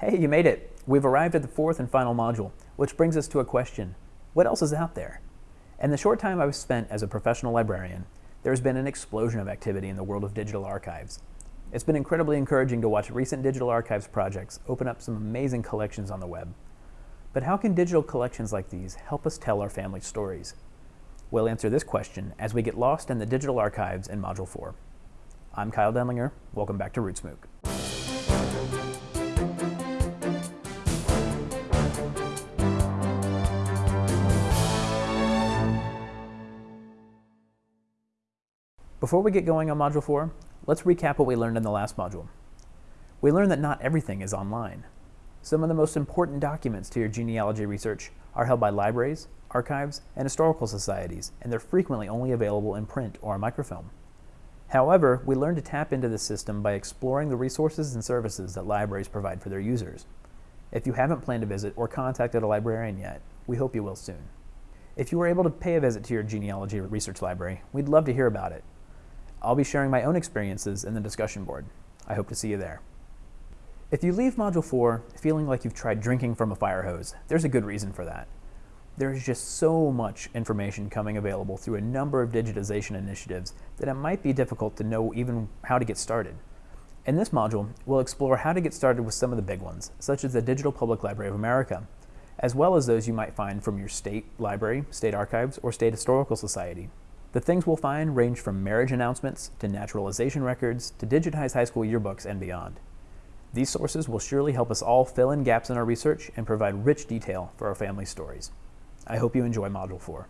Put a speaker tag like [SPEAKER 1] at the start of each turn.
[SPEAKER 1] Hey, you made it! We've arrived at the fourth and final module, which brings us to a question. What else is out there? In the short time I've spent as a professional librarian, there has been an explosion of activity in the world of digital archives. It's been incredibly encouraging to watch recent digital archives projects open up some amazing collections on the web. But how can digital collections like these help us tell our family stories? We'll answer this question as we get lost in the digital archives in Module 4. I'm Kyle Denlinger. Welcome back to RootsMOOC. Before we get going on Module 4, let's recap what we learned in the last module. We learned that not everything is online. Some of the most important documents to your genealogy research are held by libraries, archives, and historical societies, and they're frequently only available in print or microfilm. However, we learned to tap into this system by exploring the resources and services that libraries provide for their users. If you haven't planned a visit or contacted a librarian yet, we hope you will soon. If you were able to pay a visit to your genealogy research library, we'd love to hear about it. I'll be sharing my own experiences in the discussion board. I hope to see you there. If you leave Module 4 feeling like you've tried drinking from a fire hose, there's a good reason for that. There is just so much information coming available through a number of digitization initiatives that it might be difficult to know even how to get started. In this module, we'll explore how to get started with some of the big ones, such as the Digital Public Library of America, as well as those you might find from your state library, state archives, or state historical society. The things we'll find range from marriage announcements to naturalization records to digitized high school yearbooks and beyond. These sources will surely help us all fill in gaps in our research and provide rich detail for our family stories. I hope you enjoy Module 4.